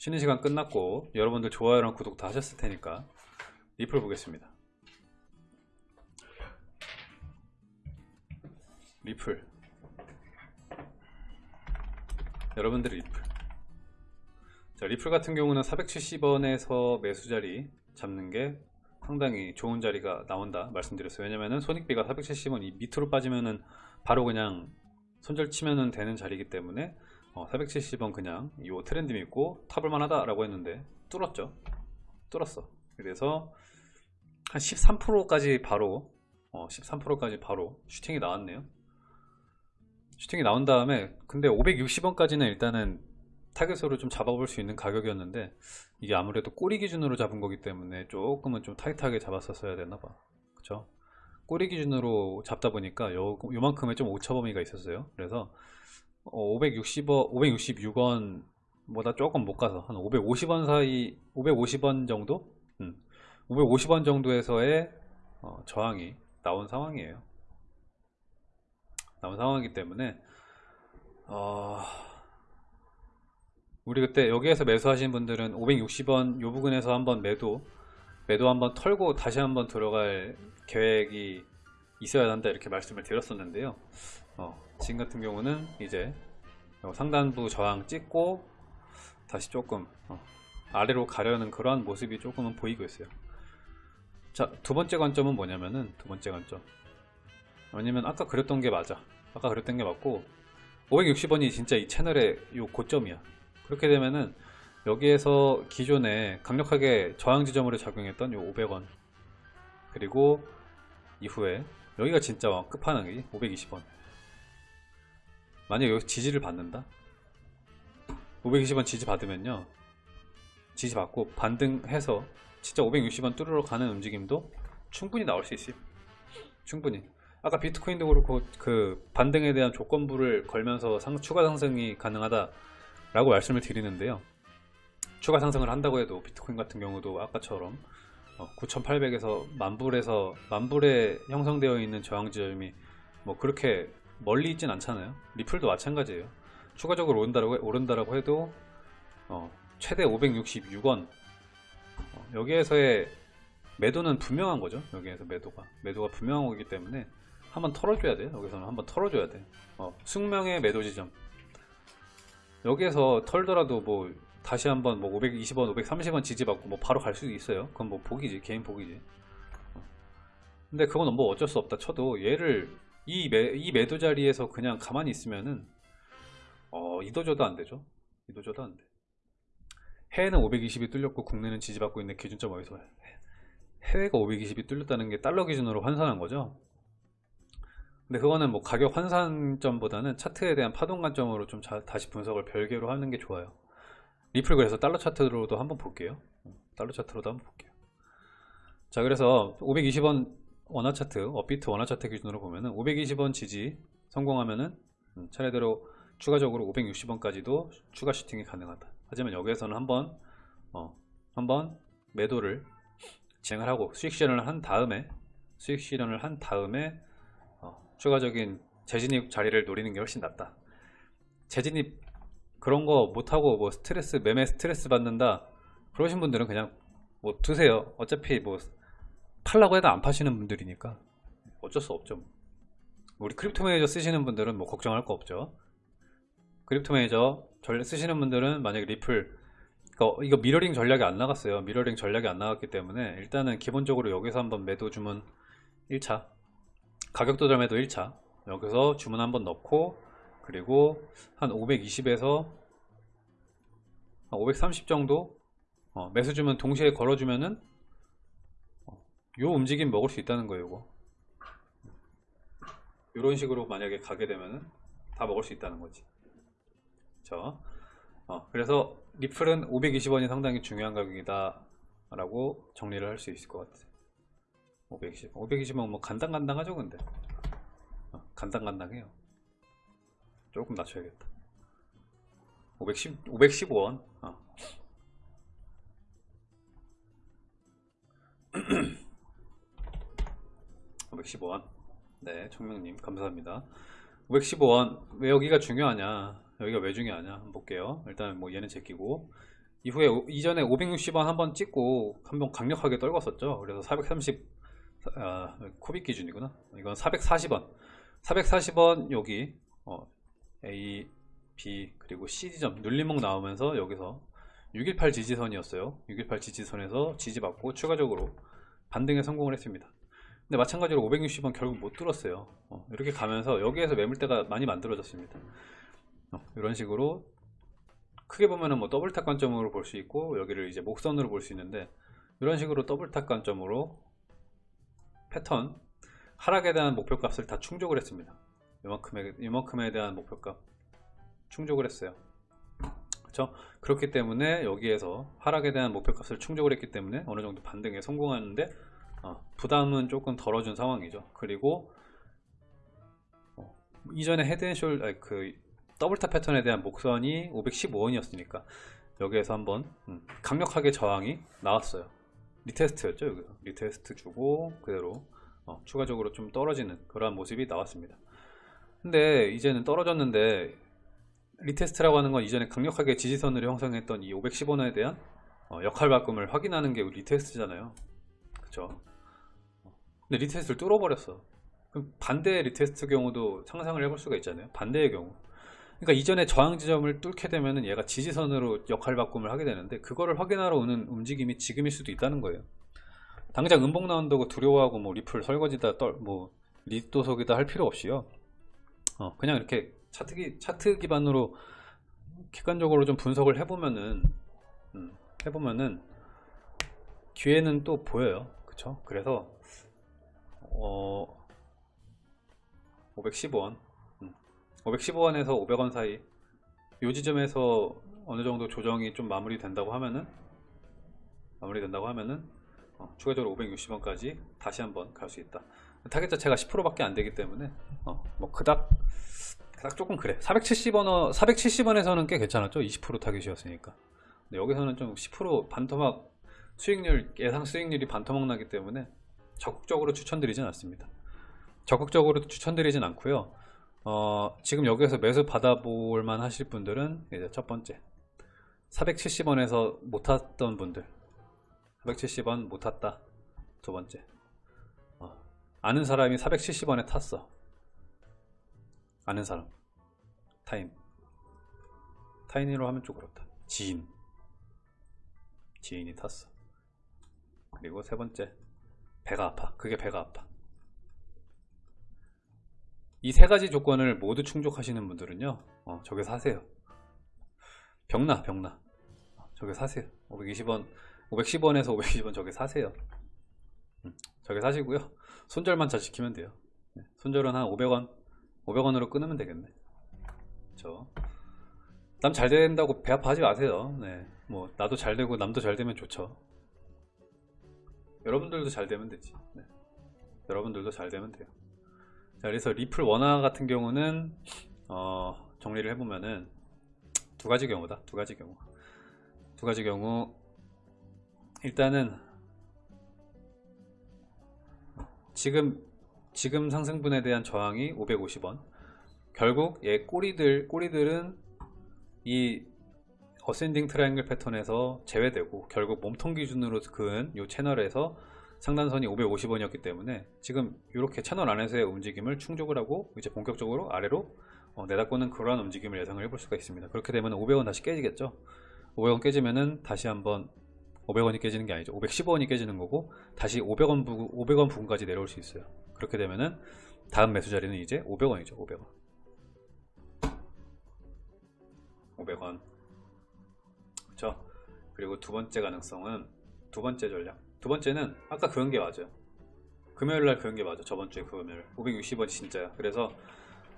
쉬는 시간 끝났고 여러분들 좋아요랑 구독 다 하셨을 테니까 리플 보겠습니다. 리플. 여러분들 리플. 자 리플 같은 경우는 470원에서 매수 자리 잡는 게 상당히 좋은 자리가 나온다 말씀드렸어요. 왜냐면은 손익비가 470원 이 밑으로 빠지면은 바로 그냥 손절 치면은 되는 자리이기 때문에 어, 470원 그냥 이 트렌드 믿고 타볼만 하다 라고 했는데 뚫었죠. 뚫었어. 그래서 한 13%까지 바로 어, 13%까지 바로 슈팅이 나왔네요. 슈팅이 나온 다음에 근데 560원까지는 일단은 타겟으로 좀 잡아볼 수 있는 가격이었는데 이게 아무래도 꼬리 기준으로 잡은 거기 때문에 조금은 좀 타이트하게 잡았었어야 되나봐. 그쵸? 꼬리 기준으로 잡다 보니까 요, 요만큼의 좀 오차 범위가 있었어요. 그래서 560원, 566원 보다 조금 못 가서 한 550원 사이 550원 정도? 음, 550원 정도에서의 어, 저항이 나온 상황이에요. 나온 상황이기 때문에 어... 우리 그때 여기에서 매수하신 분들은 560원 요 부근에서 한번 매도 매도 한번 털고 다시 한번 들어갈 계획이 있어야 한다 이렇게 말씀을 드렸었는데요 어, 지금 같은 경우는 이제 상단부 저항 찍고 다시 조금 어, 아래로 가려는 그러한 모습이 조금은 보이고 있어요. 자 두번째 관점은 뭐냐면은 두번째 관점. 왜냐면 아까 그렸던 게 맞아. 아까 그랬던 게 맞고 560원이 진짜 이 채널의 요 고점이야. 그렇게 되면은 여기에서 기존에 강력하게 저항 지점으로 작용했던 요 500원. 그리고 이후에 여기가 진짜 끝판왕이 520원 만약 여기 지지를 받는다? 520원 지지 받으면요. 지지 받고 반등해서 진짜 560원 뚫으러 가는 움직임도 충분히 나올 수 있어요. 충분히. 아까 비트코인도 그렇고 그 반등에 대한 조건부를 걸면서 상, 추가 상승이 가능하다 라고 말씀을 드리는데요. 추가 상승을 한다고 해도 비트코인 같은 경우도 아까처럼 9800에서 만불에서 만불에 형성되어 있는 저항 지점이 뭐 그렇게 멀리 있진 않잖아요. 리플도 마찬가지예요. 추가적으로 오른다라고, 오른다라고 해도 어, 최대 566원. 어, 여기에서의 매도는 분명한 거죠. 여기에서 매도가. 매도가 분명한 거기 때문에 한번 털어줘야 돼요. 여기서는 한번 털어줘야 돼 어, 숙명의 매도 지점. 여기에서 털더라도 뭐 다시 한번 뭐 520원 530원 지지받고 뭐 바로 갈 수도 있어요. 그건 뭐 복이지 개인 복이지. 어. 근데 그건 뭐 어쩔 수 없다 쳐도 얘를 이, 매, 이 매도 자리에서 그냥 가만히 있으면은 어 이도저도 안 되죠? 이도저도 안 돼. 해외는 520이 뚫렸고 국내는 지지받고 있는 기준점 어디서 해외가 520이 뚫렸다는 게 달러 기준으로 환산한 거죠? 근데 그거는 뭐 가격 환산점보다는 차트에 대한 파동 관점으로 좀 자, 다시 분석을 별개로 하는 게 좋아요. 리플 그래서 달러 차트로도 한번 볼게요. 달러 차트로도 한번 볼게요. 자 그래서 520원 원화 차트 업비트 원화 차트 기준으로 보면은 520원 지지 성공하면은 음, 차례대로 추가적으로 560원까지도 추가 슈팅이 가능하다. 하지만 여기에서는 한번 어, 한번 매도를 진행을 하고 수익 실현을 한 다음에 수익 실현을 한 다음에 추가적인 재진입 자리를 노리는 게 훨씬 낫다. 재진입 그런 거 못하고 뭐 스트레스 매매 스트레스 받는다 그러신 분들은 그냥 뭐 두세요. 어차피 뭐 팔라고 해도 안 파시는 분들이니까. 어쩔 수 없죠. 우리 크립토 매니저 쓰시는 분들은 뭐 걱정할 거 없죠. 크립토 매니저 전략 쓰시는 분들은 만약에 리플 이거, 이거 미러링 전략이 안 나갔어요. 미러링 전략이 안 나갔기 때문에 일단은 기본적으로 여기서 한번 매도 주문 1차 가격 도점에도 1차. 여기서 주문 한번 넣고 그리고 한 520에서 530 정도? 어, 매수 주문 동시에 걸어주면은 어, 요 움직임 먹을 수 있다는 거예요 이거. 이런 식으로 만약에 가게 되면은 다 먹을 수 있다는 거지. 그쵸 어, 그래서 리플은 520원이 상당히 중요한 가격이다 라고 정리를 할 수 있을 것 같아요 520 520은 뭐 간당간당하죠 근데. 어, 간당간당해요. 조금 낮춰야겠다. 510, 515원. 어. (515원) 네 청명님 감사합니다 515원 왜 여기가 중요하냐 여기가 왜 중요하냐 한번 볼게요 일단 뭐 얘는 제끼고 이후에 오- 이전에 560원 한번 찍고 한번 강력하게 떨궜었죠. 그래서 430 아, 코빅 기준이구나. 이건 440원. 440원 여기 어, A, B 그리고 C 지점 눌림목 나오면서 여기서 618 지지선이었어요. 618 지지선에서 지지받고 추가적으로 반등에 성공을 했습니다. 근데 마찬가지로 560원 결국 못 뚫었어요. 어, 이렇게 가면서 여기에서 매물대가 많이 만들어졌습니다. 어, 이런 식으로 크게 보면은 뭐 double top 관점으로 볼 수 있고 여기를 이제 목선으로 볼 수 있는데 이런 식으로 double top 관점으로 패턴 하락에 대한 목표값을 다 충족을 했습니다. 이만큼에 이만큼에 대한 목표값 충족을 했어요. 그렇죠? 그렇기 때문에 여기에서 하락에 대한 목표값을 충족을 했기 때문에 어느 정도 반등에 성공하는데 어, 부담은 조금 덜어준 상황이죠. 그리고 어, 이전에 head and shoul 그 double top 패턴에 대한 목선이 515원이었으니까 여기에서 한번 음, 강력하게 저항이 나왔어요. retest였죠 여기서 retest 주고 그대로 어, 추가적으로 좀 떨어지는 그러한 모습이 나왔습니다. 근데 이제는 떨어졌는데 retest라고 하는 건 이전에 강력하게 지지선을 형성했던 이 510원에 대한 어, 역할 바꿈을 확인하는 게 retest잖아요. 그쵸? 근데 retest를 뚫어버렸어. 그럼 반대의 retest 경우도 상상을 해볼 수가 있잖아요. 반대의 경우. 그러니까 이전에 저항 지점을 뚫게 되면은 얘가 지지선으로 역할 바꿈을 하게 되는데 그거를 확인하러 오는 움직임이 지금일 수도 있다는 거예요. 당장 음봉 나온다고 두려워하고 뭐 리플 설거지다 떨, 뭐 리또속이다 할 필요 없이요. 어, 그냥 이렇게 차트, 기, 차트 기반으로 객관적으로 좀 분석을 해보면은 음, 해보면은 기회는 또 보여요. 그쵸? 그래서 어, 510원 515원에서 500원 사이 이 지점에서 어느 정도 조정이 좀 마무리 된다고 하면은 마무리 된다고 하면은 어, 추가적으로 560원까지 다시 한번 갈 수 있다. 타겟 자체가 10%밖에 안 되기 때문에 어, 뭐 그닥 그닥 조금 그래. 470원 470원에서는 꽤 괜찮았죠. 20% 타겟이었으니까. 근데 여기서는 좀 10% 반토막 수익률 예상 수익률이 반토막 나기 때문에 적극적으로 추천드리진 않습니다. 적극적으로 추천드리진 않고요. 어, 지금 여기에서 매수 받아볼 만 하실 분들은 이제 첫 번째 470원에서 못 탔던 분들 470원 못 탔다. 두 번째 어, 아는 사람이 470원에 탔어. 아는 사람 타인 타인으로 하면 좀 그렇다. 지인. 지인이 탔어. 그리고 세 번째 배가 아파. 그게 배가 아파. 이 세 가지 조건을 모두 충족하시는 분들은요 어, 저기 사세요. 병나 병나. 어, 저기 사세요. 520원 510원에서 520원 저기 사세요. 음, 저기 사시고요. 손절만 잘 지키면 돼요. 네, 손절은 한 500원 500원으로 끊으면 되겠네. 저남 잘 된다고 배 아파하지 마세요. 네, 뭐 나도 잘 되고 남도 잘 되면 좋죠 여러분들도 잘 되면 되지. 네. 여러분들도 잘 되면 돼요. 자 그래서 리플 원화 같은 경우는 어, 정리를 해보면은 두 가지 경우다. 두 가지 경우. 두 가지 경우. 일단은 지금 지금 상승분에 대한 저항이 550원. 결국 얘 꼬리들 꼬리들은 이 ascending triangle 패턴에서 제외되고 결국 몸통 기준으로 그은 이 채널에서 상단선이 550원이었기 때문에 지금 이렇게 채널 안에서의 움직임을 충족을 하고 이제 본격적으로 아래로 어, 내다보는 그러한 움직임을 예상을 해볼 수가 있습니다. 그렇게 되면 500원 다시 깨지겠죠. 500원 깨지면은 다시 한번 500원이 깨지는 게 아니죠. 515원이 깨지는 거고 다시 500원 부근, 500원 부근까지 내려올 수 있어요. 그렇게 되면은 다음 매수 자리는 이제 500원이죠. 500원. 500원. 그렇죠? 그리고 두 번째 가능성은 두 번째 전략. 두 번째는 아까 그런 게 맞아요. 금요일 날 그런 게 맞아. 저번 주에 금요일. 560원이 진짜야. 그래서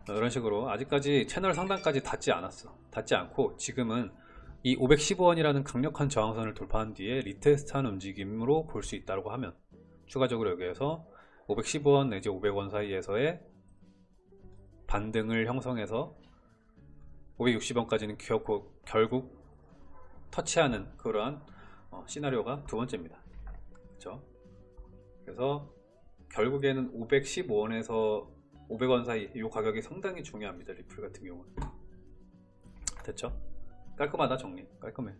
이런 식으로 아직까지 채널 상단까지 닿지 않았어. 닿지 않고 지금은 이 515원이라는 강력한 저항선을 돌파한 뒤에 retest한 움직임으로 볼 수 있다고 하면 추가적으로 여기에서 515원 내지 500원 사이에서의 반등을 형성해서 560원까지는 결국, 결국 터치하는 그러한 어, 시나리오가 두 번째입니다. 그렇죠? 그래서 결국에는 515원에서 500원 사이 이 가격이 상당히 중요합니다. 리플 같은 경우는 됐죠? 깔끔하다 정리 깔끔해